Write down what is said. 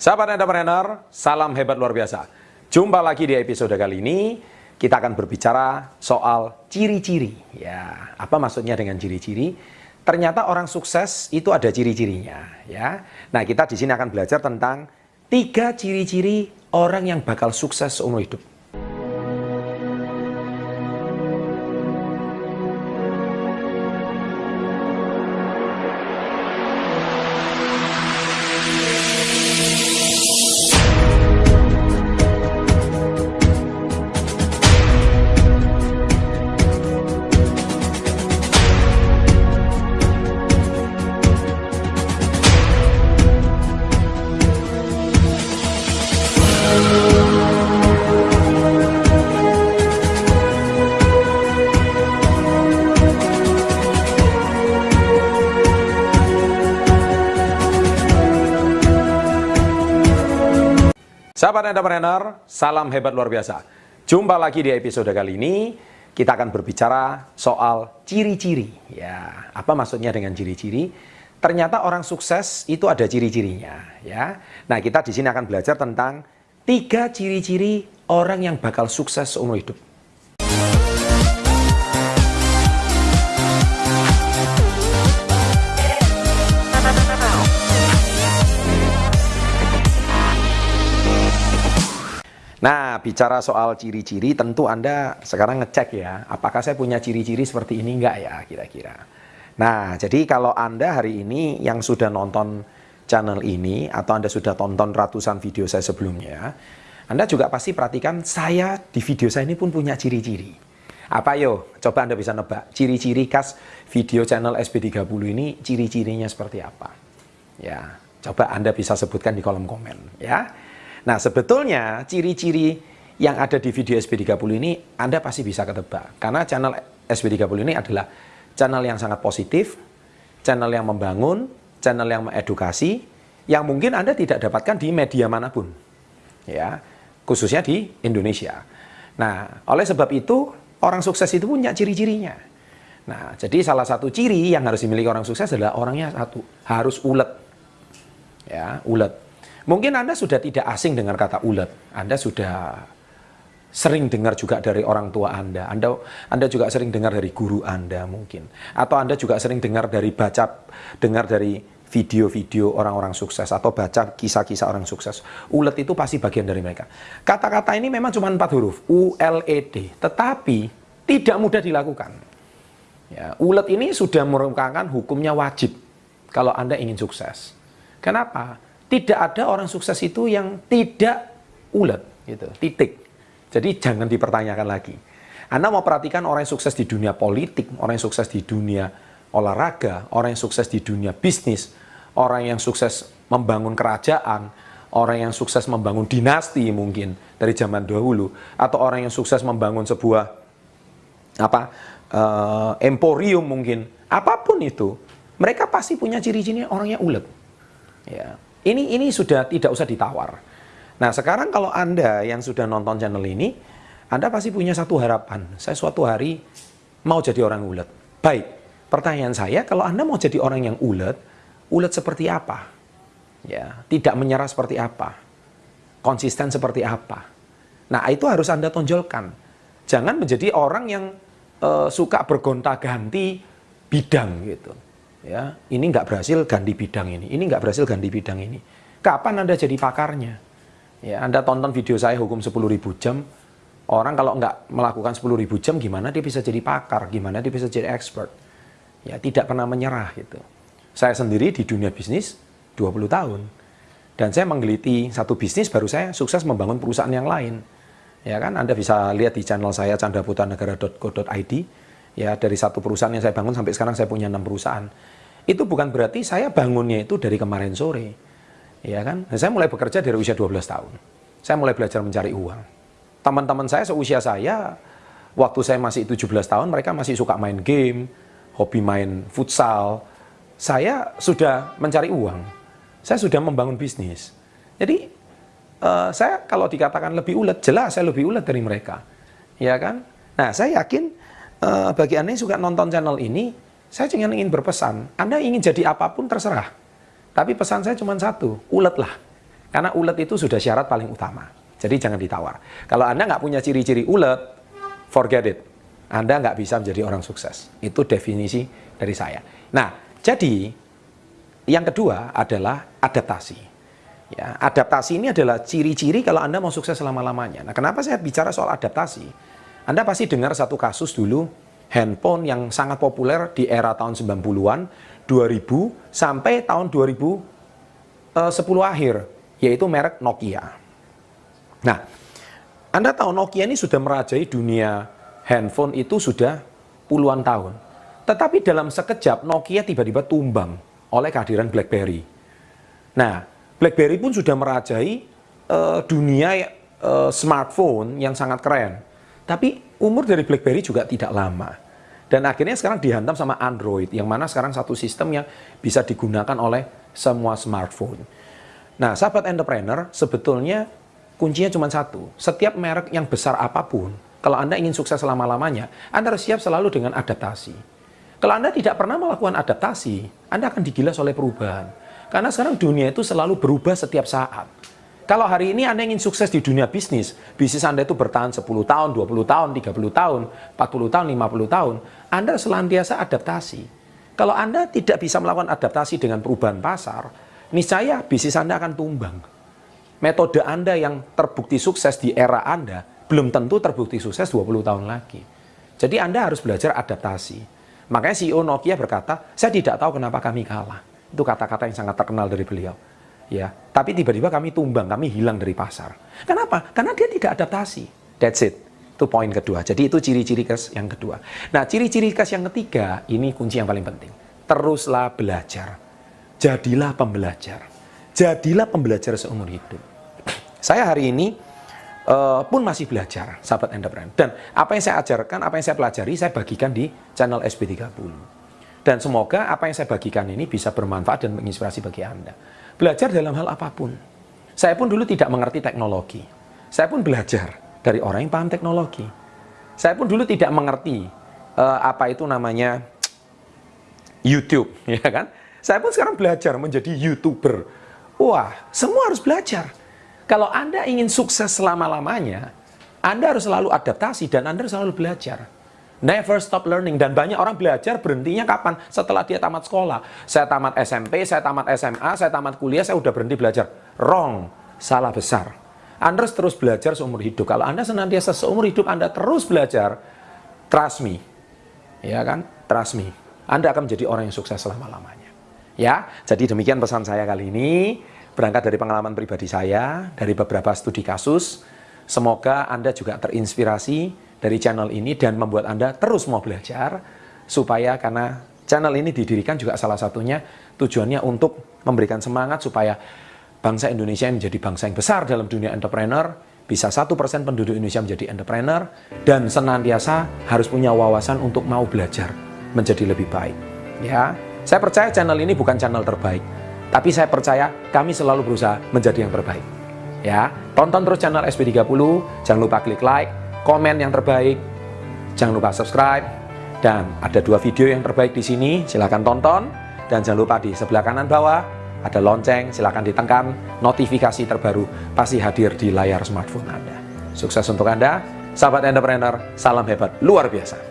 Sahabat entrepreneur, salam hebat luar biasa. Jumpa lagi di episode kali ini, kita akan berbicara soal ciri-ciri. Ya, apa maksudnya dengan ciri-ciri? Ternyata orang sukses itu ada ciri-cirinya, ya. Nah, kita di sini akan belajar tentang tiga ciri-ciri orang yang bakal sukses seumur hidup. Entrepreneur, salam hebat luar biasa. Jumpa lagi di episode kali ini, kita akan berbicara soal ciri-ciri. Ya, apa maksudnya dengan ciri-ciri? Ternyata orang sukses itu ada ciri-cirinya, ya. Nah, kita di sini akan belajar tentang tiga ciri-ciri orang yang bakal sukses seumur hidup. Bicara soal ciri-ciri, tentu Anda sekarang ngecek ya, apakah saya punya ciri-ciri seperti ini enggak ya kira-kira. Nah, jadi kalau Anda hari ini yang sudah nonton channel ini, atau Anda sudah tonton ratusan video saya sebelumnya, Anda juga pasti perhatikan saya di video saya ini pun punya ciri-ciri. Apa yo? Coba Anda bisa nebak, ciri-ciri khas video channel SB30 ini, ciri-cirinya seperti apa? Ya, coba Anda bisa sebutkan di kolom komen ya. Nah, sebetulnya ciri-ciri yang ada di video SB30 ini Anda pasti bisa ketebak. Karena channel SB30 ini adalah channel yang sangat positif, channel yang membangun, channel yang mengedukasi, yang mungkin Anda tidak dapatkan di media mana pun. Ya, khususnya di Indonesia. Nah, oleh sebab itu orang sukses itu punya ciri-cirinya. Nah, jadi salah satu ciri yang harus dimiliki orang sukses adalah orangnya satu, harus ulet. Ya, ulet. Mungkin Anda sudah tidak asing dengan kata ulet. Anda sudah sering dengar juga dari orang tua Anda. Anda Anda juga sering dengar dari guru Anda mungkin. Atau Anda juga sering dengar dari baca dengar dari video-video orang-orang sukses atau baca kisah-kisah orang sukses. Ulet itu pasti bagian dari mereka. Kata-kata ini memang cuma empat huruf, U L E D, tetapi tidak mudah dilakukan. Ya, ulet ini sudah merupakan hukumnya wajib kalau Anda ingin sukses. Kenapa? Tidak ada orang sukses itu yang tidak ulet gitu. Titik. Jadi jangan dipertanyakan lagi. Anda mau perhatikan orang yang sukses di dunia politik orang yang sukses di dunia olahraga orang yang sukses di dunia bisnis orang yang sukses membangun kerajaan orang yang sukses membangun dinasti mungkin dari zaman dahulu atau orang yang sukses membangun sebuah apa uh, emporium mungkin. Apa pun itu mereka pasti punya ciri-ciri orangnya ulet. Ya ini ini sudah tidak usah ditawar. Nah, sekarang kalau Anda yang sudah nonton channel ini, Anda pasti punya satu harapan. Saya suatu hari mau jadi orang ulet. Baik, pertanyaan saya, kalau Anda mau jadi orang yang ulet, ulet seperti apa? Ya, tidak menyerah seperti apa? Konsisten seperti apa? Nah, itu harus Anda tonjolkan. Jangan menjadi orang yang uh, suka bergonta-ganti bidang gitu ya ini nggak berhasil ganti bidang ini ini nggak berhasil ganti bidang ini. Kapan anda jadi pakarnya? Ya anda tonton video saya hukum 10.000 jam. Orang kalau nggak melakukan 10.000 jam gimana dia bisa jadi pakar? Gimana dia bisa jadi expert? Ya tidak pernah menyerah gitu. Saya sendiri di dunia bisnis 20 tahun. Dan saya menggeliti satu bisnis baru saya sukses membangun perusahaan yang lain. Ya kan anda bisa lihat di channel saya candraputanegara.co.id ya dari satu perusahaan yang saya bangun sampai sekarang saya punya enam perusahaan. Itu bukan berarti saya bangunnya itu dari kemarin sore. Ya kan? Nah, saya mulai bekerja dari usia 12 tahun. Saya mulai belajar mencari uang. Teman-teman saya seusia saya waktu saya masih 17 tahun mereka masih suka main game hobi main futsal. Saya sudah mencari uang. Saya sudah membangun bisnis. Jadi uh, saya kalau dikatakan lebih ulet jelas saya lebih ulet dari mereka. Ya kan? Nah saya yakin uh, bagi Anda yang suka nonton channel ini, saya cuma ingin berpesan, Anda ingin jadi apa pun terserah. Tapi pesan saya cuma satu, uletlah. Karena ulet itu sudah syarat paling utama. Jadi jangan ditawar. Kalau Anda nggak punya ciri-ciri ulet, forget it. Anda nggak bisa menjadi orang sukses. Itu definisi dari saya. Nah, jadi yang kedua adalah adaptasi. Ya, adaptasi ini adalah ciri-ciri kalau Anda mau sukses selama-lamanya. Nah, kenapa saya bicara soal adaptasi? Anda pasti dengar satu kasus dulu, handphone yang sangat populer di era tahun 90-an, 2000 sampai tahun 2010 eh, akhir, yaitu merek Nokia. Nah, Anda tahu Nokia ini sudah merajai dunia handphone itu sudah puluhan tahun. Tetapi dalam sekejap Nokia tiba-tiba tumbang oleh kehadiran BlackBerry. Nah, BlackBerry pun sudah merajai uh, dunia uh, smartphone yang sangat keren. Tapi umur dari BlackBerry juga tidak lama. Dan akhirnya sekarang dihantam sama Android, yang mana sekarang satu sistem yang bisa digunakan oleh semua smartphone. Nah, sahabat entrepreneur, sebetulnya kuncinya cuma satu. Setiap merek yang besar apa pun, kalau Anda ingin sukses selama-lamanya, Anda harus siap selalu dengan adaptasi. Kalau Anda tidak pernah melakukan adaptasi, Anda akan digilas oleh perubahan. Karena sekarang dunia itu selalu berubah setiap saat. Kalau hari ini Anda ingin sukses di dunia bisnis, bisnis Anda itu bertahan 10 tahun, 20 tahun, 30 tahun, 40 tahun, 50 tahun, Anda selantiasa adaptasi. Kalau Anda tidak bisa melakukan adaptasi dengan perubahan pasar, niscaya bisnis Anda akan tumbang. Metode Anda yang terbukti sukses di era Anda, belum tentu terbukti sukses 20 tahun lagi. Jadi Anda harus belajar adaptasi. Makanya CEO Nokia berkata, saya tidak tahu kenapa kami kalah. Itu kata-kata yang sangat terkenal dari beliau ya tapi tiba-tiba kami tumbang kami hilang dari pasar. Kenapa? Karena dia tidak adaptasi. That's it. Itu poin kedua. Jadi itu ciri-ciri khas yang kedua. Nah ciri-ciri khas yang ketiga ini kunci yang paling penting. Teruslah belajar. Jadilah pembelajar. Jadilah pembelajar seumur hidup. Saya hari ini uh, pun masih belajar sahabat entrepreneur dan apa yang saya ajarkan apa yang saya pelajari saya bagikan di channel SB30 dan semoga apa yang saya bagikan ini bisa bermanfaat dan menginspirasi bagi Anda Belajar dalam hal apa pun. Saya pun dulu tidak mengerti teknologi. Saya pun belajar dari orang yang paham teknologi. Saya pun dulu tidak mengerti uh, apa itu namanya YouTube, ya kan? Saya pun sekarang belajar menjadi YouTuber. Wah, semua harus belajar. Kalau Anda ingin sukses selama-lamanya, Anda harus selalu adaptasi dan Anda harus selalu belajar. Never stop learning. Dan banyak orang belajar berhentinya kapan? Setelah dia tamat sekolah. Saya tamat SMP, saya tamat SMA, saya tamat kuliah, saya udah berhenti belajar. Wrong. Salah besar. Anda harus terus belajar seumur hidup. Kalau Anda senantiasa seumur hidup Anda terus belajar, trust me. Ya kan? Trust me. Anda akan menjadi orang yang sukses selama-lamanya. Ya, jadi demikian pesan saya kali ini. Berangkat dari pengalaman pribadi saya, dari beberapa studi kasus, semoga Anda juga terinspirasi dari channel ini dan membuat Anda terus mau belajar supaya karena channel ini didirikan juga salah satunya tujuannya untuk memberikan semangat supaya bangsa Indonesia menjadi bangsa yang besar dalam dunia entrepreneur, bisa satu persen penduduk Indonesia menjadi entrepreneur, dan senantiasa harus punya wawasan untuk mau belajar menjadi lebih baik. Ya, saya percaya channel ini bukan channel terbaik, tapi saya percaya kami selalu berusaha menjadi yang terbaik. Ya, tonton terus channel SB30, jangan lupa klik like, komen yang terbaik, jangan lupa subscribe, dan ada dua video yang terbaik di sini, silahkan tonton, dan jangan lupa di sebelah kanan bawah, ada lonceng, silahkan ditekan, notifikasi terbaru pasti hadir di layar smartphone Anda. Sukses untuk Anda, sahabat entrepreneur, salam hebat, luar biasa.